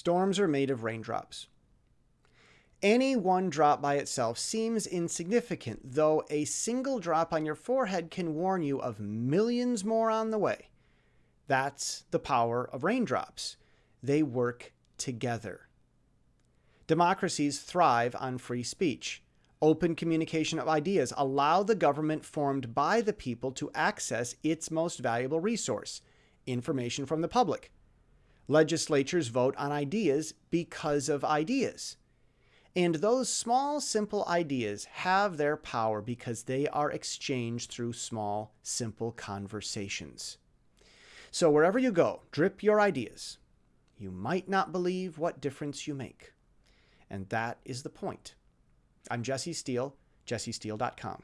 Storms are made of raindrops. Any one drop by itself seems insignificant, though a single drop on your forehead can warn you of millions more on the way. That's the power of raindrops. They work together. Democracies thrive on free speech. Open communication of ideas allow the government formed by the people to access its most valuable resource, information from the public. Legislatures vote on ideas because of ideas. And those small, simple ideas have their power because they are exchanged through small, simple conversations. So wherever you go, drip your ideas. You might not believe what difference you make. And that is the point. I'm Jesse Steele, jessesteele.com.